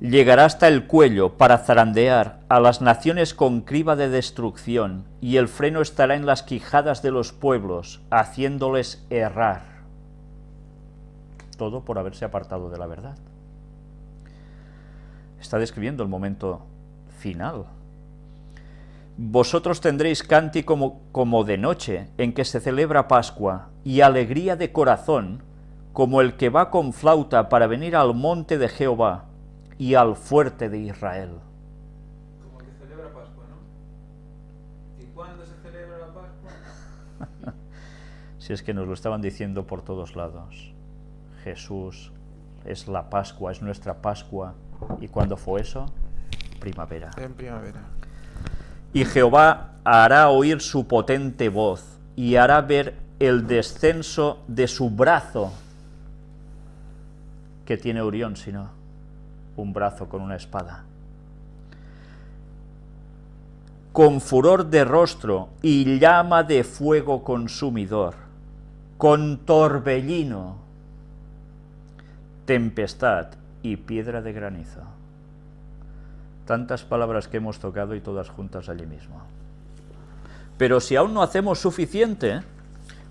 llegará hasta el cuello para zarandear a las naciones con criba de destrucción, y el freno estará en las quijadas de los pueblos, haciéndoles errar. Todo por haberse apartado de la verdad. Está describiendo el momento final. Vosotros tendréis cántico como, como de noche, en que se celebra Pascua, y alegría de corazón, como el que va con flauta para venir al monte de Jehová, y al fuerte de Israel. Como que celebra Pascua, ¿no? ¿Y cuándo se celebra la Pascua? Si es que nos lo estaban diciendo por todos lados. Jesús es la Pascua, es nuestra Pascua. ¿Y cuándo fue eso? Primavera. En primavera. Y Jehová hará oír su potente voz, y hará ver el descenso de su brazo, que tiene Urión, si no, un brazo con una espada. Con furor de rostro y llama de fuego consumidor, con torbellino, tempestad y piedra de granizo. Tantas palabras que hemos tocado y todas juntas allí mismo. Pero si aún no hacemos suficiente,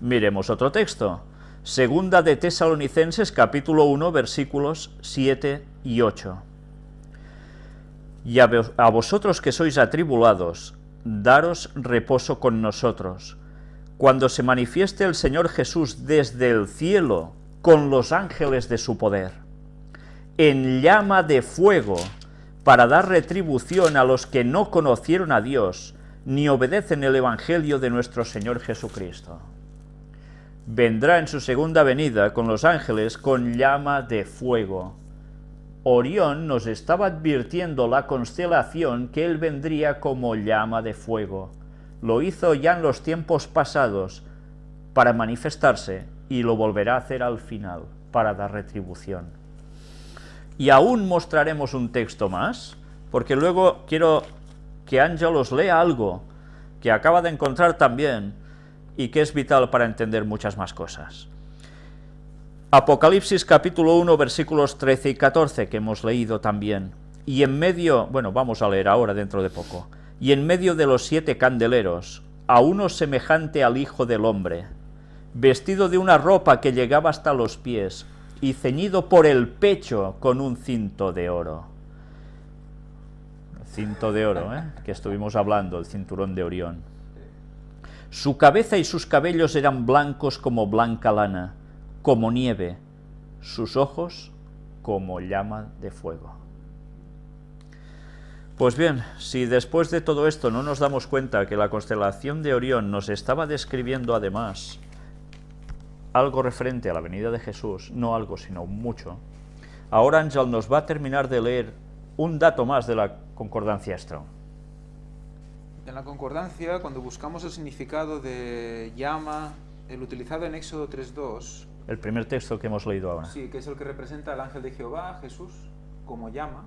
miremos otro texto. Segunda de Tesalonicenses, capítulo 1, versículos 7 y 8. Y a, vo- a vosotros que sois atribulados, daros reposo con nosotros, cuando se manifieste el Señor Jesús desde el cielo con los ángeles de su poder, en llama de fuego, para dar retribución a los que no conocieron a Dios, ni obedecen el Evangelio de nuestro Señor Jesucristo. Vendrá en su segunda venida con los ángeles con llama de fuego. Orión nos estaba advirtiendo la constelación que él vendría como llama de fuego. Lo hizo ya en los tiempos pasados para manifestarse y lo volverá a hacer al final para dar retribución. Y aún mostraremos un texto más, porque luego quiero que Ángel os lea algo que acaba de encontrar también y que es vital para entender muchas más cosas. Apocalipsis capítulo 1 versículos 13 y 14 que hemos leído también. Y en medio, bueno, vamos a leer ahora dentro de poco. Y en medio de los siete candeleros, a uno semejante al Hijo del Hombre, vestido de una ropa que llegaba hasta los pies, y ceñido por el pecho con un cinto de oro. Cinto de oro, ¿eh? que estuvimos hablando, el cinturón de Orión. Su cabeza y sus cabellos eran blancos como blanca lana, como nieve, sus ojos como llama de fuego. Pues bien, si después de todo esto no nos damos cuenta que la constelación de Orión nos estaba describiendo además algo referente a la venida de Jesús, no algo sino mucho, ahora Ángel nos va a terminar de leer un dato más de la concordancia Strong. En la concordancia, cuando buscamos el significado de llama, el utilizado en Éxodo 3.2, El primer texto que hemos leído ahora. sí, que es el que representa al ángel de Jehová, Jesús, como llama,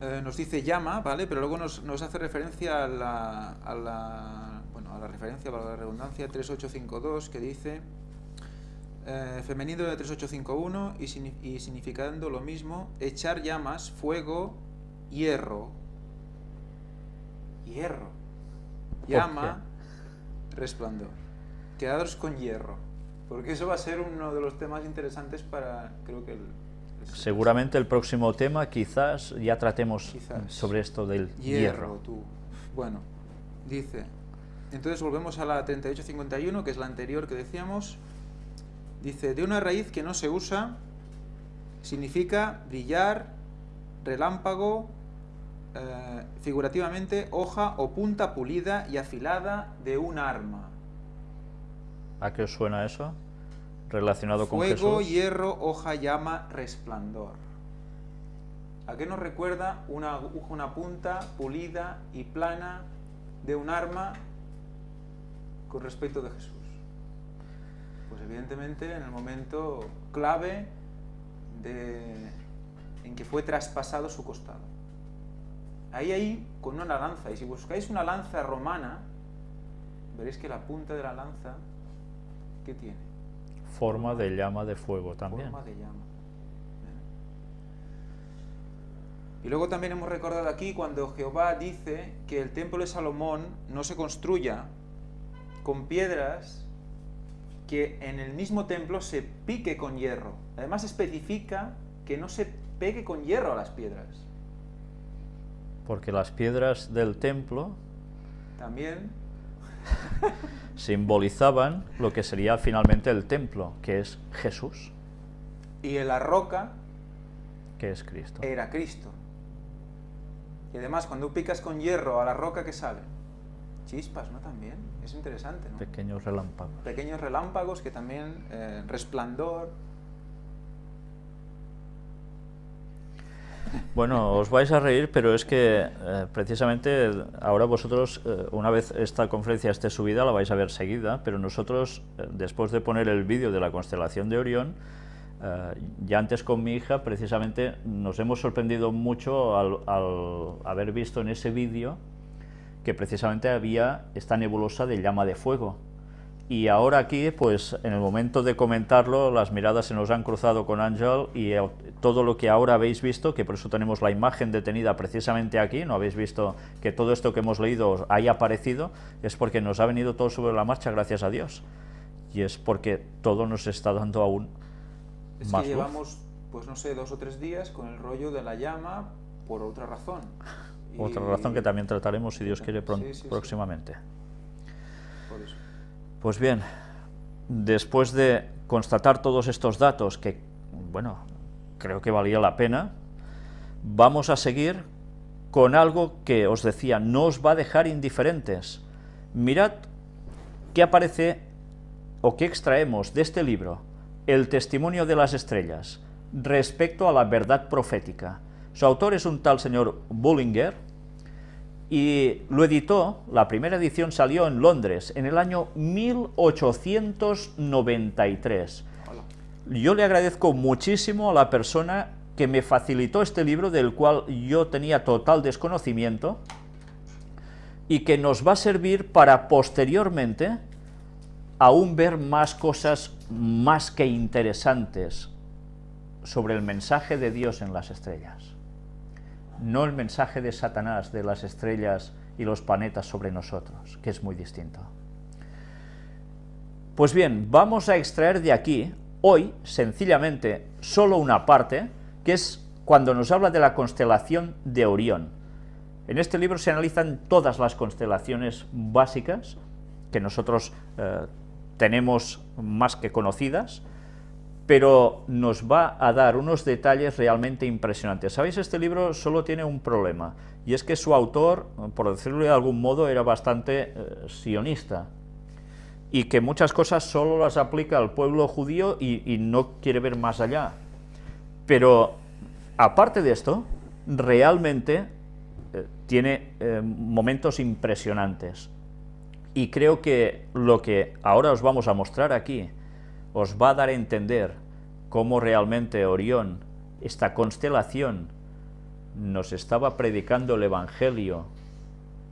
eh, nos dice llama, ¿vale? Pero luego nos, nos hace referencia a la, a la, bueno, a la referencia, para la redundancia, 3852, que dice eh, femenino de 3851 y, y significando lo mismo, echar llamas, fuego, hierro. Hierro. Llama, resplandor. Quedaros con hierro. Porque eso va a ser uno de los temas interesantes para, creo que el... el- Seguramente el próximo tema quizás ya tratemos Quizás. sobre esto del Hierro, hierro. tú. Bueno, dice. Entonces volvemos a la 3851, que es la anterior que decíamos. Dice, de una raíz que no se usa, significa brillar, relámpago, eh, figurativamente, hoja o punta pulida y afilada de un arma. ¿A qué os suena eso? Relacionado con Fuego, Jesús. hierro, hoja, llama, resplandor. ¿A qué nos recuerda una, aguja, una punta pulida y plana de un arma con respecto de Jesús? Pues evidentemente en el momento clave de, en que fue traspasado su costado. Ahí, ahí, con una lanza. Y si buscáis una lanza romana, veréis que la punta de la lanza, ¿qué tiene? Forma de llama de fuego también. Forma de llama. Y luego también hemos recordado aquí cuando Jehová dice que el templo de Salomón no se construya con piedras que en el mismo templo se pique con hierro. Además especifica que no se pegue con hierro a las piedras. Porque las piedras del templo También simbolizaban lo que sería finalmente el templo, que es Jesús, y en la roca que es Cristo. era Cristo. Y además cuando picas con hierro a la roca que sale, chispas, ¿no? También es interesante, ¿no? Pequeños relámpagos. Pequeños relámpagos que también eh, resplandor. Bueno, os vais a reír, pero es que eh, precisamente ahora vosotros, eh, una vez esta conferencia esté subida, la vais a ver seguida, pero nosotros, eh, después de poner el vídeo de la constelación de Orión, ya antes con mi hija, precisamente nos hemos sorprendido mucho al, al haber visto en ese vídeo que precisamente había esta nebulosa de llama de fuego. Y ahora aquí, pues en el momento de comentarlo, las miradas se nos han cruzado con Ángel y eh, todo lo que ahora habéis visto, que por eso tenemos la imagen detenida precisamente aquí, no habéis visto que todo esto que hemos leído haya aparecido, es porque nos ha venido todo sobre la marcha, gracias a Dios. Y es porque todo nos está dando aún Es más que luz. llevamos, pues no sé, dos o tres días con el rollo de la llama por otra razón. Otra Y- razón que también trataremos, si Dios quiere, Sí, sí, sí. próximamente. Eso. Pues bien, después de constatar todos estos datos que, bueno, creo que valía la pena, vamos a seguir con algo que os decía, no os va a dejar indiferentes. Mirad qué aparece o qué extraemos de este libro, El testimonio de las estrellas, respecto a la verdad profética. Su autor es un tal señor Bullinger, y lo editó, la primera edición salió en Londres en el año 1893. Hola. Yo le agradezco muchísimo a la persona que me facilitó este libro del cual yo tenía total desconocimiento y que nos va a servir para posteriormente aún ver más cosas más que interesantes sobre el mensaje de Dios en las estrellas no el mensaje de Satanás, de las estrellas y los planetas sobre nosotros, que es muy distinto. Pues bien, vamos a extraer de aquí, hoy, sencillamente, solo una parte, que es cuando nos habla de la constelación de Orión. En este libro se analizan todas las constelaciones básicas que nosotros eh, tenemos más que conocidas, pero nos va a dar unos detalles realmente impresionantes. ¿Sabéis? Este libro solo tiene un problema, y es que su autor, por decirlo de algún modo, era bastante eh, sionista, y que muchas cosas solo las aplica al pueblo judío y, no quiere ver más allá. Pero, aparte de esto, realmente eh, tiene eh, momentos impresionantes. Y creo que lo que ahora os vamos a mostrar aquí, os va a dar a entender cómo realmente Orión, esta constelación, nos estaba predicando el Evangelio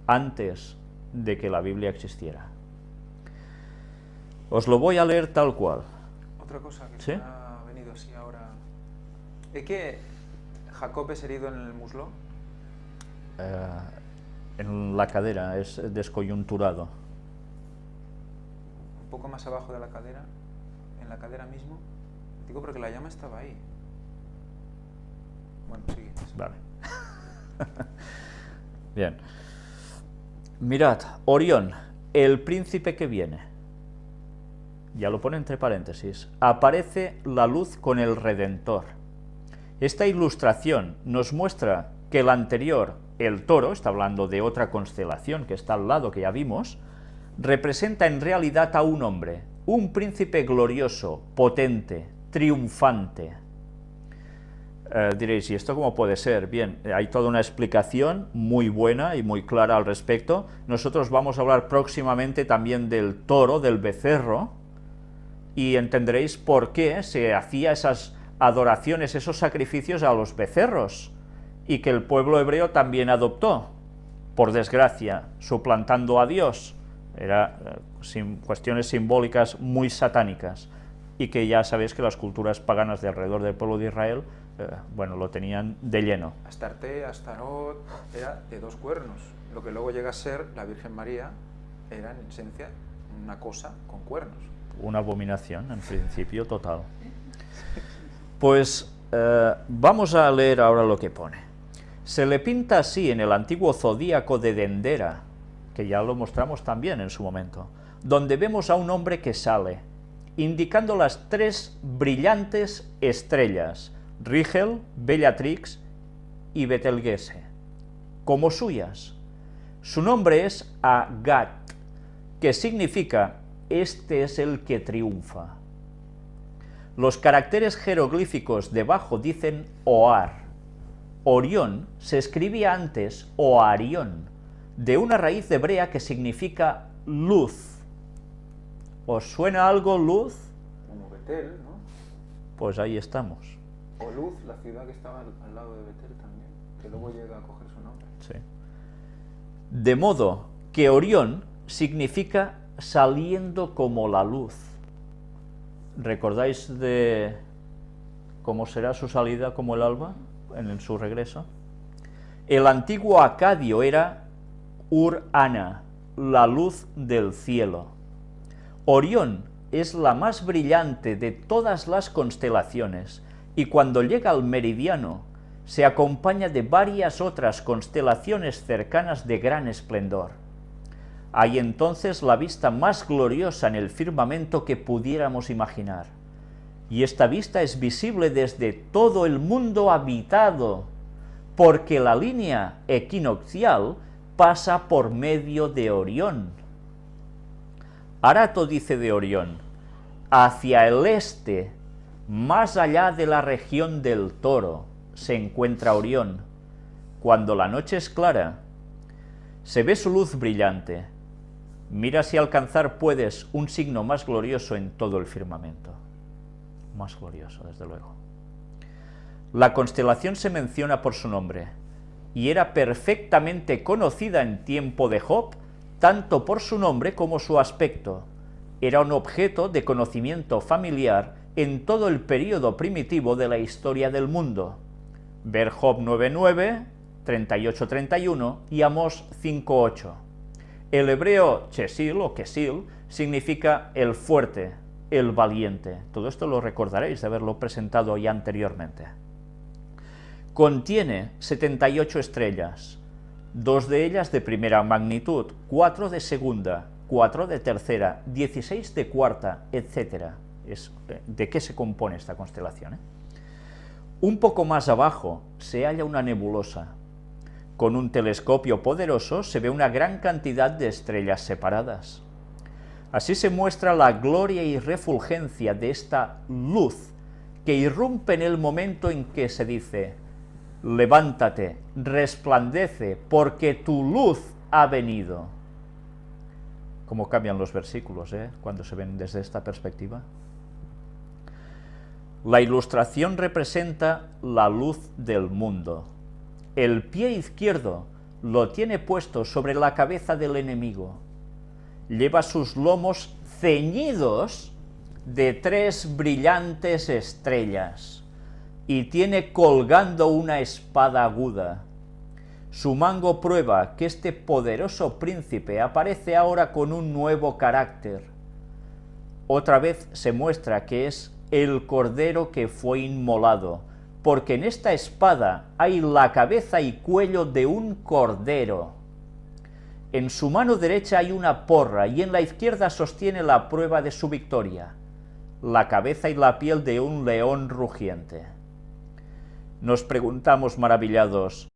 antes de que la Biblia existiera. Os lo voy a leer tal cual. Otra cosa que ¿Sí? ha venido así ahora. ¿Es que Jacob es herido en el muslo? Eh, en la cadera, es descoyunturado. Un poco más abajo de la cadera, en la cadera mismo. Digo porque la llama estaba ahí. Bueno, sigue. Vale. Bien. Mirad, Orión, el príncipe que viene. Ya lo pone entre paréntesis. Aparece la luz con el Redentor. Esta ilustración nos muestra que el anterior, el toro, está hablando de otra constelación que está al lado que ya vimos, representa en realidad a un hombre, un príncipe glorioso, potente, triunfante, eh, diréis, ¿y esto cómo puede ser? Bien, eh, hay toda una explicación muy buena y muy clara al respecto. Nosotros vamos a hablar próximamente también del toro, del becerro, y entenderéis por qué se hacía esas adoraciones, esos sacrificios a los becerros, y que el pueblo hebreo también adoptó, por desgracia, suplantando a Dios. Era eh, cuestiones simbólicas muy satánicas y que ya sabéis que las culturas paganas de alrededor del pueblo de Israel eh, bueno, lo tenían de lleno. Astarte, Astarot, era de dos cuernos. Lo que luego llega a ser la Virgen María era en esencia una cosa con cuernos. Una abominación, en principio, total. Pues eh, vamos a leer ahora lo que pone. Se le pinta así en el antiguo zodíaco de Dendera, que ya lo mostramos también en su momento, donde vemos a un hombre que sale, indicando las tres brillantes estrellas, Rigel, Bellatrix y Betelgeuse, como suyas. Su nombre es Agat, que significa este es el que triunfa. Los caracteres jeroglíficos debajo dicen Oar. Orión se escribía antes Oarión, de una raíz hebrea que significa luz. ¿Os suena algo luz? Como Betel, ¿no? Pues ahí estamos. O Luz, la ciudad que estaba al, al lado de Betel también, que luego llega a coger su nombre. Sí. De modo que Orión significa saliendo como la luz. ¿Recordáis de cómo será su salida como el alba en su regreso? El antiguo acadio era Ur-Ana, la luz del cielo. Orión es la más brillante de todas las constelaciones y cuando llega al meridiano se acompaña de varias otras constelaciones cercanas de gran esplendor. Hay entonces la vista más gloriosa en el firmamento que pudiéramos imaginar. Y esta vista es visible desde todo el mundo habitado, porque la línea equinoccial pasa por medio de Orión. Arato dice de Orión, hacia el este, más allá de la región del Toro, se encuentra Orión. Cuando la noche es clara, se ve su luz brillante, Mira si alcanzar puedes un signo más glorioso en todo el firmamento. Más glorioso, desde luego. La constelación se menciona por su nombre, y era perfectamente conocida en tiempo de Job, tanto por su nombre como su aspecto. Era un objeto de conocimiento familiar en todo el período primitivo de la historia del mundo. Ver Job 9.9, 38.31 y Amos 5.8. El hebreo chesil o kesil significa el fuerte, el valiente. Todo esto lo recordaréis de haberlo presentado ya anteriormente. Contiene 78 estrellas, dos de ellas de primera magnitud, cuatro de segunda, cuatro de tercera, 16 de cuarta, etc. Es, eh, ¿De qué se compone esta constelación? Eh? Un poco más abajo se halla una nebulosa, con un telescopio poderoso se ve una gran cantidad de estrellas separadas. Así se muestra la gloria y refulgencia de esta luz que irrumpe en el momento en que se dice, levántate, resplandece, porque tu luz ha venido. ¿Cómo cambian los versículos eh, cuando se ven desde esta perspectiva? La ilustración representa la luz del mundo, el pie izquierdo lo tiene puesto sobre la cabeza del enemigo. Lleva sus lomos ceñidos de tres brillantes estrellas y tiene colgando una espada aguda. Su mango prueba que este poderoso príncipe aparece ahora con un nuevo carácter. Otra vez se muestra que es el cordero que fue inmolado, porque en esta espada hay la cabeza y cuello de un cordero. En su mano derecha hay una porra y en la izquierda sostiene la prueba de su victoria, la cabeza y la piel de un león rugiente. Nos preguntamos maravillados,